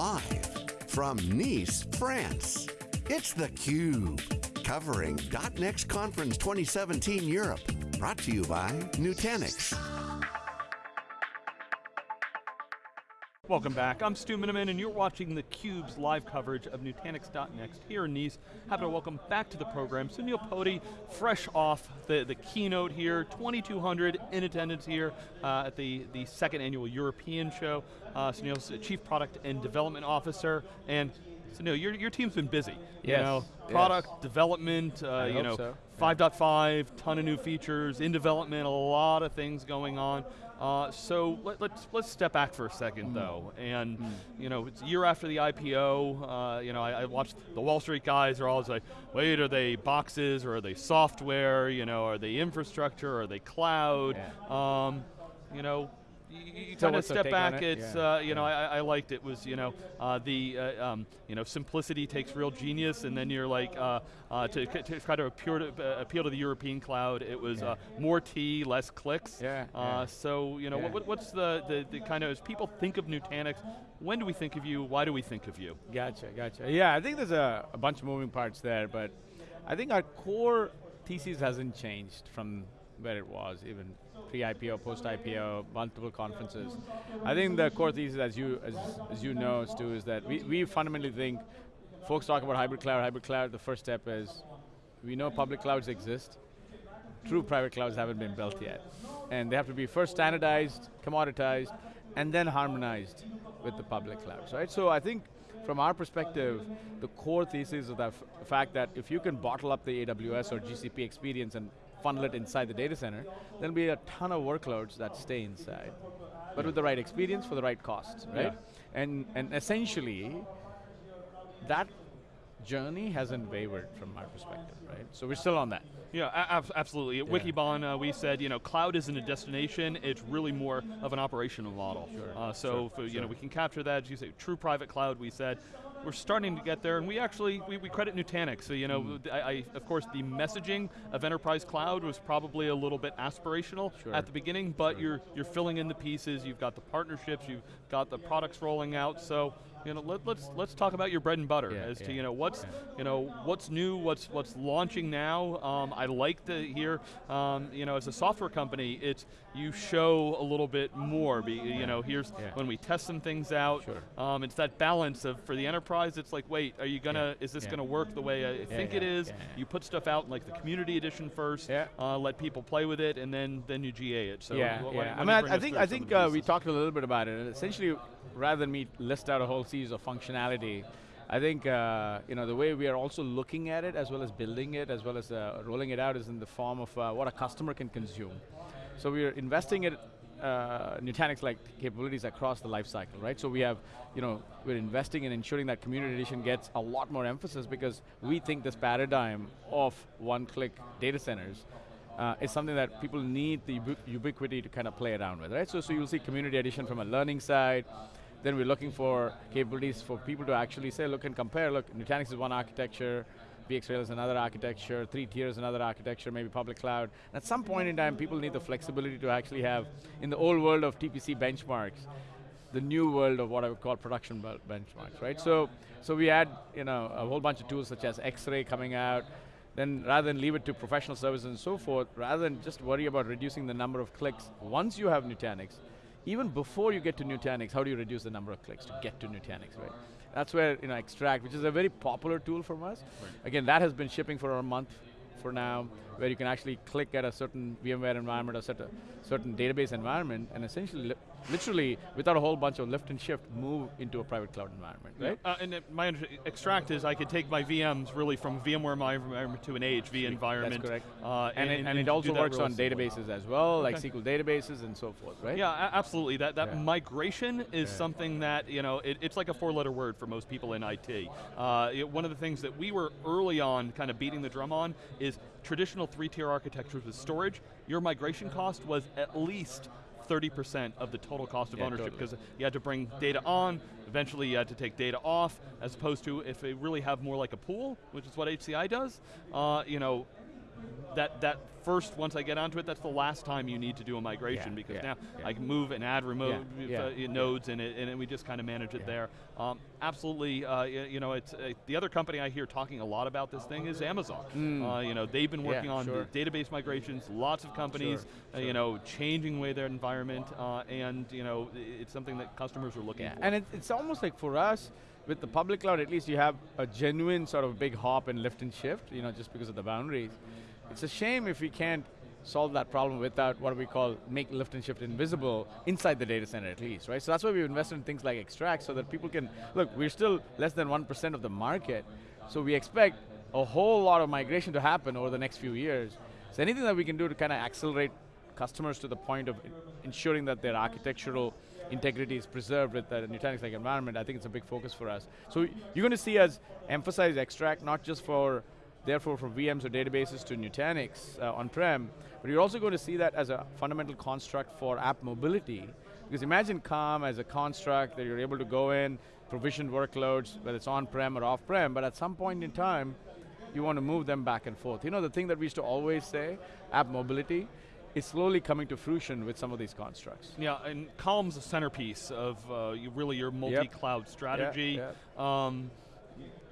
Live from Nice, France, it's theCUBE. Covering .next Conference 2017 Europe. Brought to you by Nutanix. Welcome back, I'm Stu Miniman and you're watching theCUBE's live coverage of Nutanix.next here in Nice. Happy to welcome back to the program Sunil Potti, fresh off the, the keynote here, 2,200 in attendance here uh, at the, the second annual European show. Uh, Sunil's Chief Product and Development Officer, and Sunil, your, your team's been busy. Yes. You know, product yes. development, uh, you know, so. 5.5, ton of new features, in development, a lot of things going on. Uh, so let, us let's, let's step back for a second mm. though, and mm. you know it's a year after the IPO. Uh, you know I, I, watched the Wall Street guys are always like, wait, are they boxes or are they software? You know, are they infrastructure? Or are they cloud? Yeah. Um, you know, you, kind of step back. It? It's yeah. uh, you know I, I, liked it was you know uh, the uh, um, you know simplicity takes real genius, and then you're like uh, uh, to, to, try to appeal to, uh, appeal to the European cloud. It was yeah. more T, less clicks. Yeah. yeah. So you know what, what's the, the, the kind of as people think of Nutanix, when do we think of you? Why do we think of you? Gotcha, gotcha. Yeah, I think there's a, a bunch of moving parts there, but I think our core thesis hasn't changed from where it was, even pre-IPO, post-IPO, multiple conferences. I think the core thesis, as you as, as you know, Stu, is that we, we fundamentally think, folks talk about hybrid cloud, hybrid cloud, the first step is, we know public clouds exist, true private clouds haven't been built yet. And they have to be first standardized, commoditized, and then harmonized with the public clouds, right? So I think from our perspective, the core thesis is the fact that if you can bottle up the AWS or GCP experience and funnel it inside the data center, there'll be a ton of workloads that stay inside. But with the right experience for the right costs, right? Yeah. And, and essentially, that journey hasn't wavered from my perspective, right? So we're still on that. Yeah, ab absolutely. At yeah. Wikibon, uh, we said, you know, cloud isn't a destination, it's really more of an operational model. Sure. Uh, so, sure. For, you sure. know, we can capture that, as you say, true private cloud, we said, we're starting to get there, and we actually, we, we credit Nutanix. So, you know, mm. I, I, of course, the messaging of enterprise cloud was probably a little bit aspirational sure. at the beginning, but sure. you're, you're filling in the pieces, you've got the partnerships, you've got the products rolling out, so you know, let, us let's, let's talk about your bread and butter yeah, as yeah. to you know what's you know what's new, what's what's launching now. Um, I like to hear um, you know as a software company, it's you show a little bit more. Be, you know, here's when we test some things out. Sure. Um, it's that balance of for the enterprise. It's like, wait, are you gonna? Is this gonna work the way I think it is? You put stuff out in like the community edition first. Uh, let people play with it, and then then you GA it. So yeah, yeah. I mean, I, I think I think uh, we talked a little bit about it. And Essentially, rather than me list out a whole series of functionality, I think uh, you know the way we are also looking at it, as well as building it, as well as uh, rolling it out, is in the form of uh, what a customer can consume. So we are investing in uh, Nutanix-like capabilities across the life cycle, right? So we have, you know, we're investing in ensuring that Community Edition gets a lot more emphasis because we think this paradigm of one-click data centers uh, is something that people need the ubiquity to kind of play around with, right? So, so you'll see Community Edition from a learning side, then we're looking for capabilities for people to actually say, look and compare, look, Nutanix is one architecture, VxRail is another architecture, three tiers another architecture, maybe public cloud. At some point in time, people need the flexibility to actually have, in the old world of TPC benchmarks, the new world of what I would call production benchmarks, right? So, so we had you know, a whole bunch of tools such as X-Ray coming out, then rather than leave it to professional services and so forth, rather than just worry about reducing the number of clicks, once you have Nutanix, even before you get to Nutanix, how do you reduce the number of clicks to get to Nutanix, right? That's where, you know, Xtract, which is a very popular tool from us. Right. Again, that has been shipping for a month for now, where you can actually click at a certain VMware environment or set a certain database environment and essentially literally, without a whole bunch of lift and shift, move into a private cloud environment, right? Yeah. Uh, and my Xtract is I could take my VMs really from VMware environment to an AHV environment. That's correct. Uh, and, and, and, and, it also works on databases as well, okay. like SQL databases and so forth, right? Yeah, absolutely. That, that yeah. migration is yeah. something that, you know, it, it's like a four letter word for most people in IT. Uh, it, one of the things that we were early on kind of beating the drum on is traditional three tier architectures with storage, your migration cost was at least 30% of the total cost of yeah, ownership because totally. you had to bring data on, eventually you had to take data off, as opposed to if they really have more like a pool, which is what HCI does, uh, you know, that that first once I get onto it, that's the last time you need to do a migration yeah, because yeah, now yeah. I can move and add remote uh, nodes and it, and we just kind of manage it there. Um, absolutely, uh, you know, it's uh, the other company I hear talking a lot about this thing is Amazon. Mm. you know, they've been working on sure. database migrations. Lots of companies, sure, sure. you know, changing way their environment, and you know, it's something that customers are looking for. And it, it's almost like for us with the public cloud, at least you have a genuine sort of big hop and lift and shift, you know, just because of the boundaries. It's a shame if we can't solve that problem without what we call make lift and shift invisible inside the data center at least, right? So that's why we've invested in things like Xtract so that people can, look, we're still less than 1% of the market, so we expect a whole lot of migration to happen over the next few years. So anything that we can do to kind of accelerate customers to the point of ensuring that their architectural integrity is preserved with the Nutanix-like environment, I think it's a big focus for us. So you're going to see us emphasize Xtract not just for, therefore from VMs or databases to Nutanix uh, on-prem, but you're also going to see that as a fundamental construct for app mobility. Because imagine Calm as a construct that you're able to go in, provision workloads, whether it's on-prem or off-prem, but at some point in time, you want to move them back and forth. You know the thing that we used to always say, app mobility, is slowly coming to fruition with some of these constructs. Yeah, and Calm's a centerpiece of uh, you really your multi-cloud yep. strategy. Yep, yep. Um,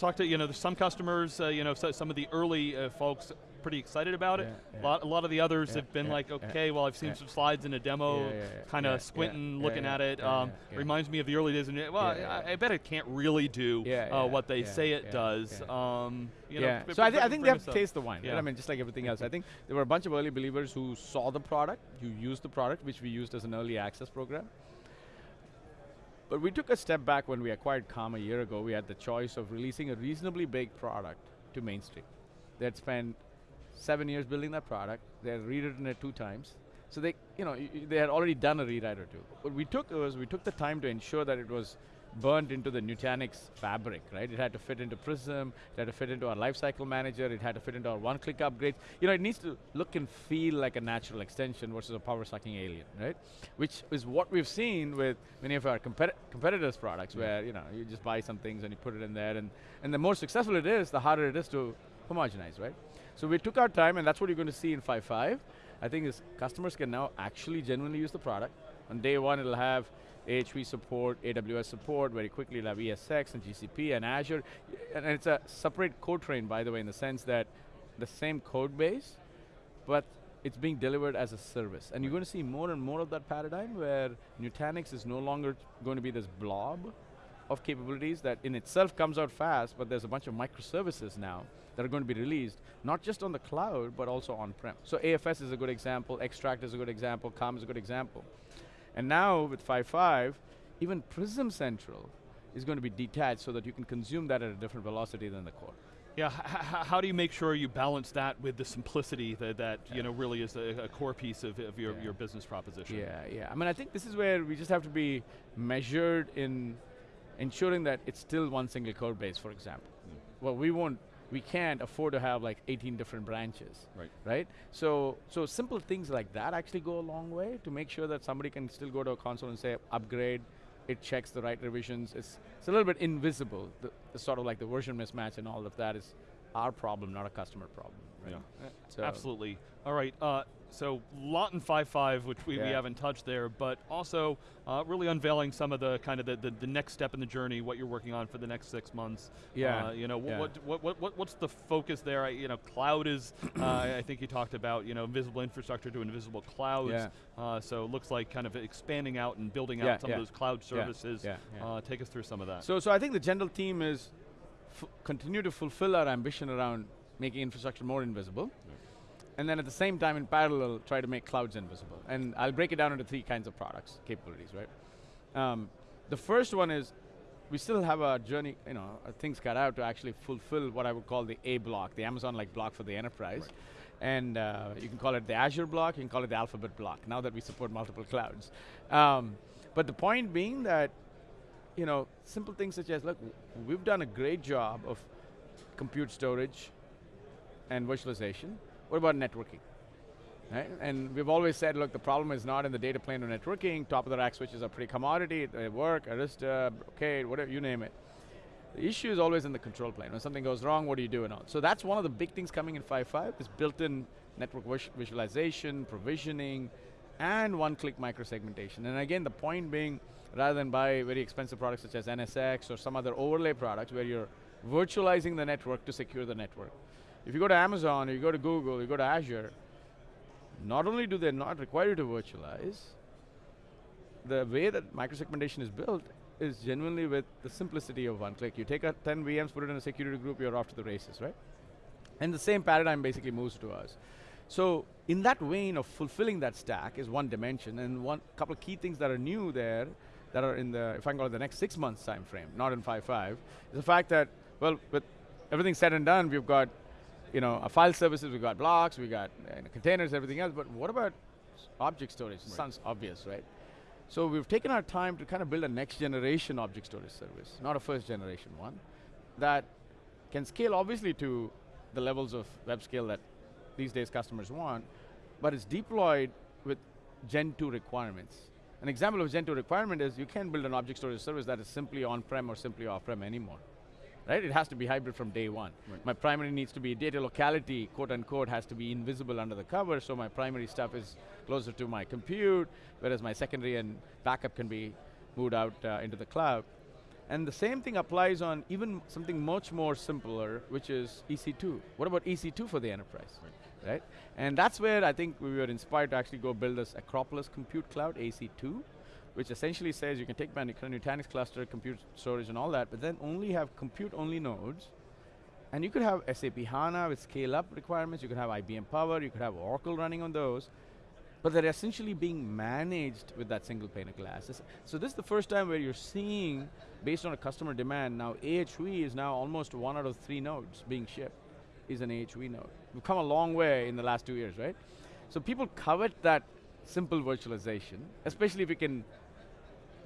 talk to, you know, some customers, uh, you know, so, some of the early uh, folks pretty excited about it. Yeah, a, lot, a lot of the others yeah, have been yeah, like, okay, well I've seen some slides in a demo, kind of squinting, looking at it. Um, reminds me of the early days. And well, I, I, bet it can't really do uh, what they say it does. Um, you yeah. Know, so I, th I think they have to taste the wine. Right? I mean, just like everything else. I think there were a bunch of early believers who saw the product, who used the product, which we used as an early access program. But we took a step back when we acquired Calm a year ago. We had the choice of releasing a reasonably big product to mainstream. They had spent seven years building that product. They had rewritten it two times. So they, you know, they had already done a rewrite or two. What we took was we took the time to ensure that it was burnt into the Nutanix fabric, right? It had to fit into Prism, it had to fit into our lifecycle manager, it had to fit into our one-click upgrades. You know, it needs to look and feel like a natural extension versus a power-sucking alien, right? Which is what we've seen with many of our competi competitors' products, yeah. where you know you just buy some things and you put it in there, and and the more successful it is, the harder it is to homogenize, right? So we took our time, and that's what you're going to see in 5.5. I think is customers can now actually genuinely use the product. On day one, it'll have AHV support, AWS support, very quickly it'll have ESX and GCP and Azure. And it's a separate code train, by the way, in the sense that the same code base, but it's being delivered as a service. And you're going to see more and more of that paradigm where Nutanix is no longer going to be this blob of capabilities that in itself comes out fast, but there's a bunch of microservices now that are going to be released, not just on the cloud, but also on-prem. So AFS is a good example, Xtract is a good example, Calm is a good example. And now with 5.5, even Prism Central is going to be detached so that you can consume that at a different velocity than the core. Yeah, how do you make sure you balance that with the simplicity that, that yeah. you know really is a, a core piece of, of your, yeah. your business proposition? Yeah, yeah. I mean, I think this is where we just have to be measured in ensuring that it's still one single code base, for example. Mm. Well, we won't we can't afford to have like 18 different branches, right? Right. So, so simple things like that actually go a long way to make sure that somebody can still go to a console and say upgrade. It checks the right revisions. It's it's a little bit invisible. The, the sort of like the version mismatch and all of that is our problem, not a customer problem. Right? Yeah. So Absolutely. All right. Uh, so lot in 5.5, which we, yeah. we haven't touched there, but also uh, really unveiling some of the kind of the, the, the, next step in the journey, what you're working on for the next six months. Yeah. Uh, you know, yeah. What, what, what, what, what's the focus there? I, you know, cloud is, uh, I think you talked about, you know, invisible infrastructure to invisible clouds. Yeah. Uh, so it looks like kind of expanding out and building out some of those cloud services. Yeah. Uh, take us through some of that. So, so I think the general theme is continue to fulfill our ambition around making infrastructure more invisible and then at the same time in parallel try to make clouds invisible. And I'll break it down into three kinds of products, capabilities, right? Um, the first one is we still have a journey, you know, things cut out to actually fulfill what I would call the A block, the Amazon-like block for the enterprise. Right. And uh, you can call it the Azure block, you can call it the Alphabet block, now that we support multiple clouds. Um, but the point being that, you know, simple things such as, look, we've done a great job of compute storage and virtualization, what about networking? Right? And we've always said, look, the problem is not in the data plane or networking. Top of the rack switches are pretty commodity. They work, Arista, Brocade, whatever, you name it. The issue is always in the control plane. When something goes wrong, what do you do and all? So that's one of the big things coming in 5.5 is built-in network visualization, provisioning, and one-click microsegmentation. And again, the point being, rather than buy very expensive products such as NSX or some other overlay products where you're virtualizing the network to secure the network. If you go to Amazon, or you go to Google, you go to Azure, not only do they not require you to virtualize, the way that microsegmentation is built is genuinely with the simplicity of one click. You take a 10 VMs, put it in a security group, you're off to the races, right? And the same paradigm basically moves to us. So in that vein of fulfilling that stack is one dimension, and one couple of key things that are new there, that are in the, if I can call it the next six months time frame, not in 5.5, is the fact that, well, with everything said and done, we've got you know, file services, we've got blocks, we've got uh, containers, everything else, but what about object storage? Right. Sounds obvious, right? So we've taken our time to kind of build a next generation object storage service, not a first generation one, that can scale obviously to the levels of web scale that these days customers want, but it's deployed with Gen 2 requirements. An example of Gen 2 requirement is you can't build an object storage service that is simply on-prem or simply off-prem anymore right? It has to be hybrid from day one. Right. My primary needs to be data locality, quote unquote, has to be invisible under the cover, so my primary stuff is closer to my compute, whereas my secondary and backup can be moved out uh, into the cloud. And the same thing applies on even something much more simpler, which is EC2. What about EC2 for the enterprise? Right. right? And that's where I think we were inspired to actually go build this Acropolis Compute Cloud, AC2, which essentially says you can take my Nutanix cluster, compute storage and all that, but then only have compute-only nodes, and you could have SAP HANA with scale-up requirements, you could have IBM Power, you could have Oracle running on those, but they're essentially being managed with that single pane of glass. So this is the first time where you're seeing, based on a customer demand, now AHV is now almost one out of three nodes being shipped is an AHV node. We've come a long way in the last two years, right? So people covet that simple virtualization, especially if you can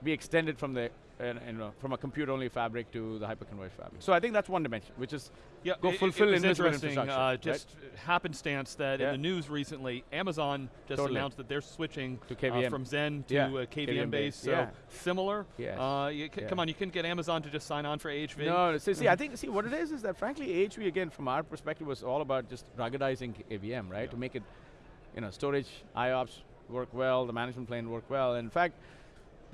be extended from the uh, you know, from a compute-only fabric to the hyperconverged fabric. So I think that's one dimension, which is yeah, go it, fulfill it, interesting, uh, just right? happenstance that yeah. in the news recently, Amazon just totally. announced that they're switching to KVM. Uh, from Xen to yeah. KVM, KVM based. So yeah. similar. Yes. Uh, come on, you couldn't get Amazon to just sign on for AHV. No, see, see, I think see what it is is that frankly AHV again from our perspective was all about just ruggedizing KVM, right? To make it, you know, storage IOPS work well, the management plane work well. In fact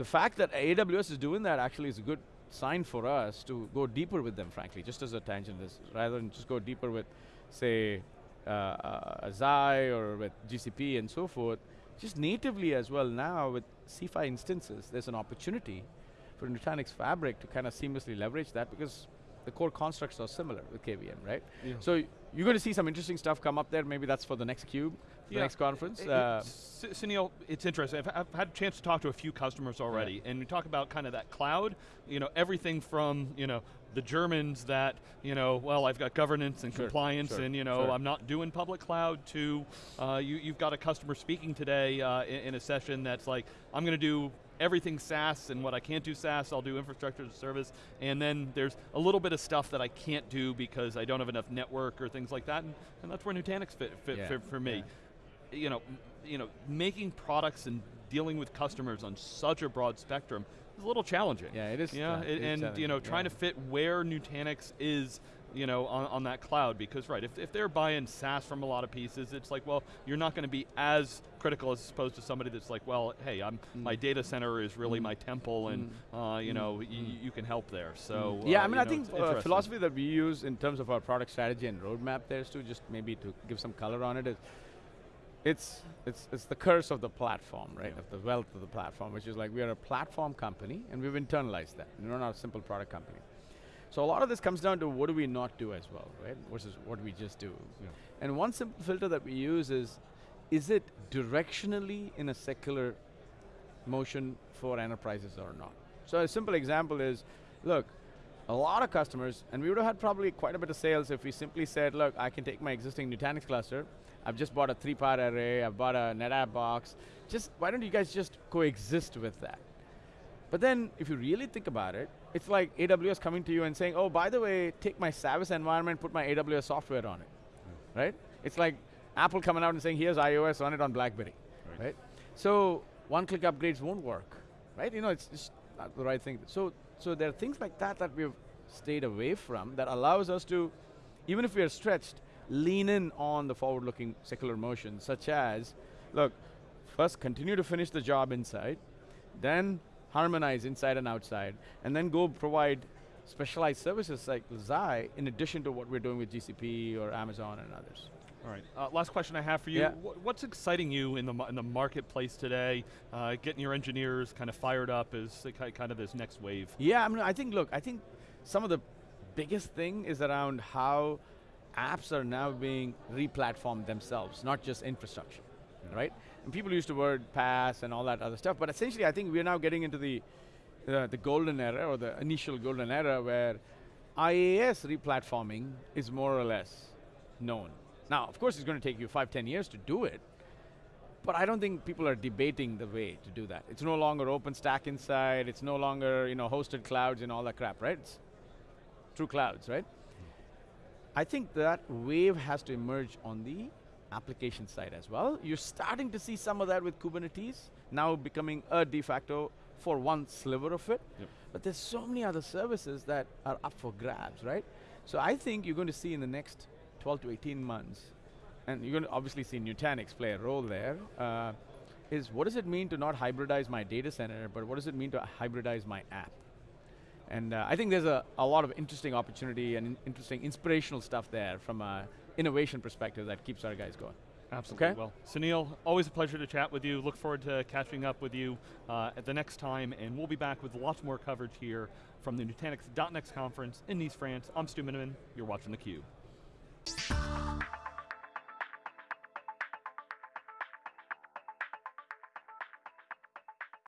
the fact that AWS is doing that actually is a good sign for us to go deeper with them, frankly, just as a tangent is, rather than just go deeper with, say, uh, uh, Xi or with GCP and so forth, just natively as well now with C5 instances, there's an opportunity for Nutanix Fabric to kind of seamlessly leverage that because the core constructs are similar with KVM, right? Yeah. So you're going to see some interesting stuff come up there. Maybe that's for the next cube, yeah. the next conference. It, uh, Sunil, it's interesting. I've, I've, had a chance to talk to a few customers already, yeah. and we talk about kind of that cloud. You know, everything from you know the Germans that you know, well, I've got governance and sure, compliance, sure, and you know, sure. I'm not doing public cloud. To uh, you, have got a customer speaking today uh, in, in a session that's like, I'm going to do everything SaaS, and what I can't do SaaS, I'll do infrastructure as a service. And then there's a little bit of stuff that I can't do because I don't have enough network or things like that, and, and that's where Nutanix fit, fit yeah. for, for, me. Yeah. You know, you know, making products and dealing with customers on such a broad spectrum is a little challenging. Yeah, it is. Yeah, and you know, trying yeah. to fit where Nutanix is you know, on, on that cloud because, right, if, if they're buying SaaS from a lot of pieces, it's like, well, you're not going to be as critical as opposed to somebody that's like, well, hey, I'm mm. my data center is really mm. my temple and, mm. uh, you know, mm. you can help there, so. Mm. Yeah, uh, I mean, I know, think uh, philosophy that we use in terms of our product strategy and roadmap there too, just maybe to give some color on it is, it's, it's, it's the curse of the platform, right? Yeah. Of the wealth of the platform, which is like we are a platform company and we've internalized that. We're not a simple product company. So a lot of this comes down to what do we not do as well, right? Versus what we just do. Yeah. And one simple filter that we use is, is it directionally in a secular motion for enterprises or not? So a simple example is, look, a lot of customers, and we would have had probably quite a bit of sales if we simply said, look, I can take my existing Nutanix cluster, I've just bought a 3PAR array, I've bought a NetApp box, just, why don't you guys just coexist with that? But then, if you really think about it, it's like AWS coming to you and saying, oh, by the way, take my service environment, put my AWS software on it, mm. right? It's like Apple coming out and saying, here's iOS, run it on BlackBerry, right? right? So, one-click upgrades won't work, right? You know, it's just not the right thing. So, so there are things like that that we've stayed away from that allows us to, even if we are stretched, lean in on the forward-looking secular motion, such as, look, first continue to finish the job inside, then harmonize inside and outside, and then go provide specialized services like Xi in addition to what we're doing with GCP or Amazon and others. All right, uh, last question I have for you. Yeah. What's exciting you in the, in the marketplace today, uh, getting your engineers kind of fired up is kind of this next wave? Yeah, I mean, I think, look, I think some of the biggest thing is around how apps are now being replatformed themselves, not just infrastructure, yeah. right? And people use the word PaaS and all that other stuff, but essentially I think we're now getting into the, uh, the golden era, or the initial golden era, where IaaS replatforming is more or less known. Now, of course it's going to take you five, ten years to do it, but I don't think people are debating the way to do that. It's no longer OpenStack inside, it's no longer you know, hosted clouds and all that crap, right? It's true clouds, right? I think that wave has to emerge on the application side as well. You're starting to see some of that with Kubernetes, now becoming a de facto for one sliver of it. Yep. But there's so many other services that are up for grabs, right? So I think you're going to see in the next 12 to 18 months, and you're going to obviously see Nutanix play a role there. Uh, is what does it mean to not hybridize my data center, but what does it mean to hybridize my app? And uh, I think there's a, a lot of interesting opportunity and in interesting inspirational stuff there from an innovation perspective that keeps our guys going. Absolutely. Okay? Well, Sunil, always a pleasure to chat with you. Look forward to catching up with you uh, at the next time, and we'll be back with lots more coverage here from the Nutanix .next conference in Nice, France. I'm Stu Miniman. You're watching theCUBE.